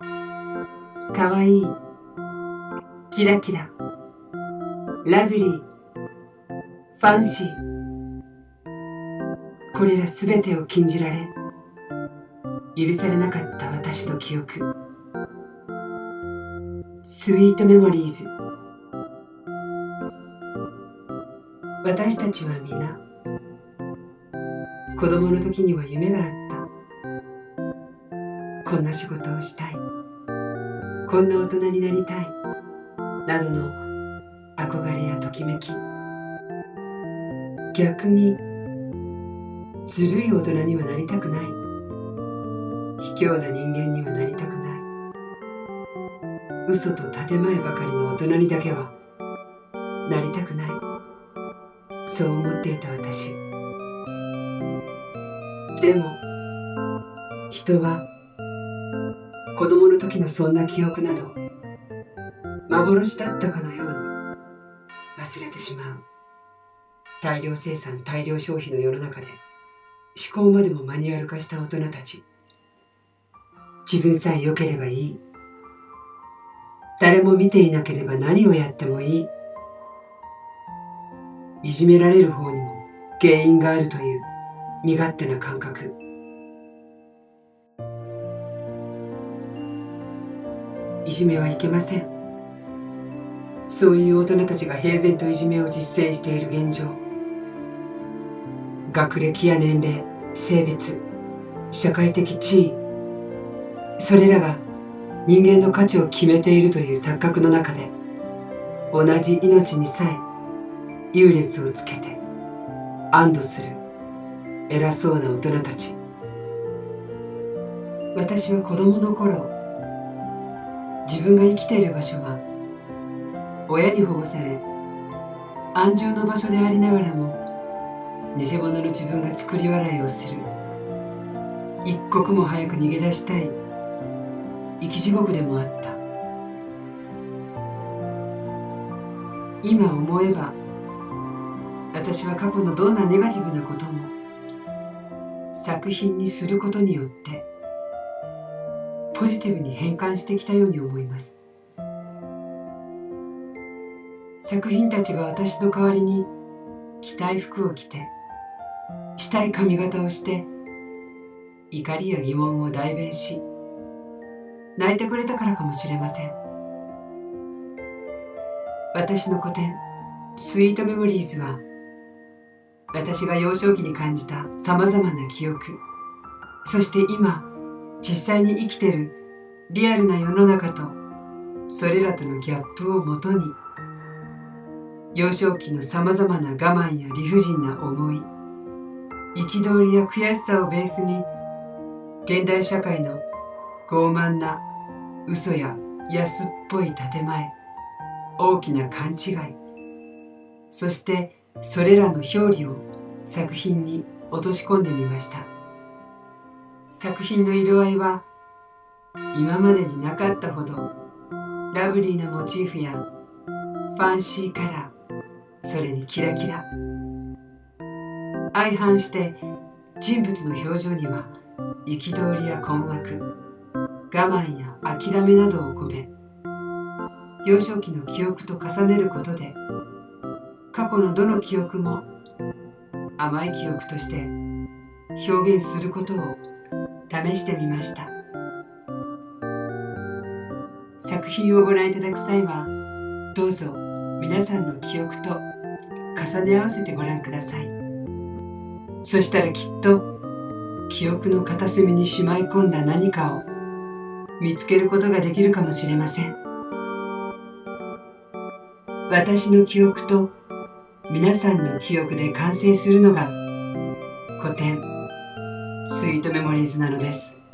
かわいいキラキララブリーファンシーこれらすべてを禁じられ許されなかった私の記憶。スイートメモリーズ私たちは皆子供の時には夢があった。こんな仕事をしたい。こんな大人になりたい。などの憧れやときめき。逆にずるい大人にはなりたくない。卑怯な人間にはなりたくない。嘘と建前ばかりの大人にだけはなりたくない。そう思っていた私。でも人は子供の時のそんな記憶など幻だったかのように忘れてしまう。大量生産大量消費の世の中で思考までもマニュアル化した大人たち。自分さえ良ければいい。誰も見ていなければ何をやってもいい。いじめられる方にも原因があるという身勝手な感覚。いじめはいけません。そういう大人たちが平然といじめを実践している現状。学歴や年齢性別社会的地位それらが人間の価値を決めているという錯覚の中で同じ命にさえ優劣をつけて安堵する偉そうな大人たち。私は子供の頃自分が生きている場所は親に保護され安住の場所でありながらも偽物の自分が作り笑いをする。一刻も早く逃げ出したい。生き地獄でもあった。今思えば私は過去のどんなネガティブなことも作品にすることによってポジティブに変換してきたように思います。作品たちが私の代わりに着たい服を着てしたい髪型をして怒りや疑問を代弁し泣いてくれたからかもしれません。私の古典スイートメモリーズは私が幼少期に感じたさまざまな記憶そして今実際に生きてるリアルな世の中とそれらとのギャップをもとに幼少期のさまざまな我慢や理不尽な思い憤りや悔しさをベースに現代社会の傲慢な嘘や安っぽい建前大きな勘違いそしてそれらの表裏を作品に落とし込んでみました。作品の色合いは今までになかったほどラブリーなモチーフやファンシーカラーそれにキラキラ。相反して人物の表情には憤りや困惑我慢や諦めなどを込め幼少期の記憶と重ねることで過去のどの記憶も甘い記憶として表現することを試してみました。作品をご覧いただく際はどうぞ皆さんの記憶と重ね合わせてご覧ください。そしたらきっと記憶の片隅にしまい込んだ何かを見つけることができるかもしれません。私の記憶と皆さんの記憶で完成するのが古典。スイートメモリーズなのです「